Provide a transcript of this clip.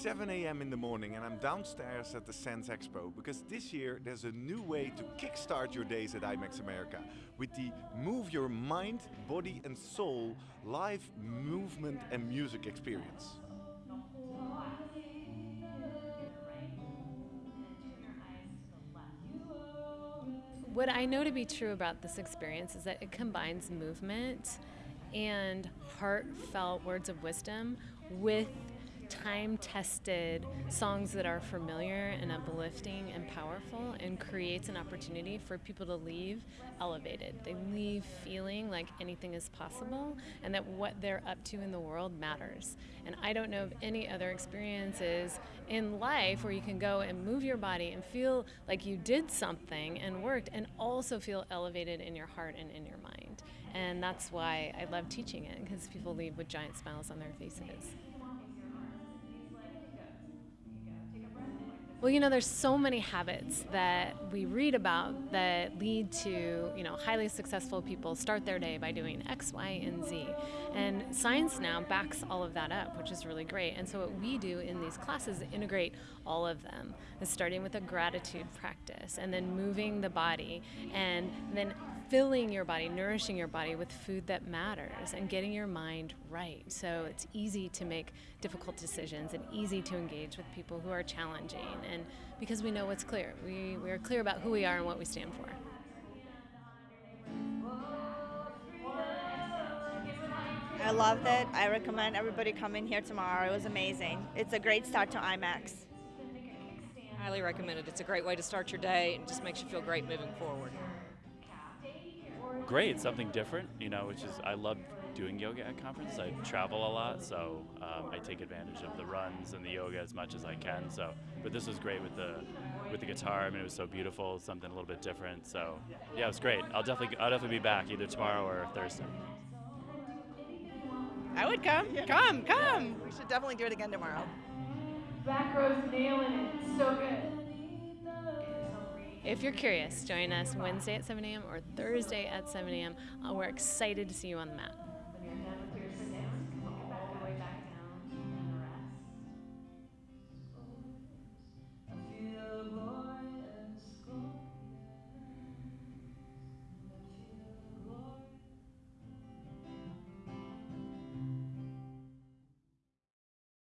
7 a.m. in the morning and I'm downstairs at the Sands Expo because this year there's a new way to kickstart your days at IMEX America with the Move Your Mind, Body and Soul live movement and music experience. What I know to be true about this experience is that it combines movement and heartfelt words of wisdom with time tested songs that are familiar and uplifting and powerful and creates an opportunity for people to leave elevated. They leave feeling like anything is possible and that what they're up to in the world matters. And I don't know of any other experiences in life where you can go and move your body and feel like you did something and worked and also feel elevated in your heart and in your mind. And that's why I love teaching it because people leave with giant smiles on their faces. Well, you know, there's so many habits that we read about that lead to, you know, highly successful people start their day by doing X, Y, and Z. And science now backs all of that up, which is really great. And so what we do in these classes is integrate all of them, starting with a gratitude practice and then moving the body and then filling your body, nourishing your body with food that matters and getting your mind right. So it's easy to make difficult decisions and easy to engage with people who are challenging. And because we know what's clear, we, we are clear about who we are and what we stand for. I loved it. I recommend everybody come in here tomorrow. It was amazing. It's a great start to IMEX. Highly recommend it. It's a great way to start your day and just makes you feel great moving forward great, something different, you know, which is, I love doing yoga at conferences. I travel a lot, so um, I take advantage of the runs and the yoga as much as I can. So, but this was great with the with the guitar. I mean, it was so beautiful, something a little bit different. So, yeah, it was great. I'll definitely I'll definitely be back either tomorrow or Thursday. I would come. Yeah. Come, come. Yeah. We should definitely do it again tomorrow. Back row's nailing it. So good. If you're curious, join us Wednesday at 7 a.m. or Thursday at 7 a.m. Uh, we're excited to see you on the mat.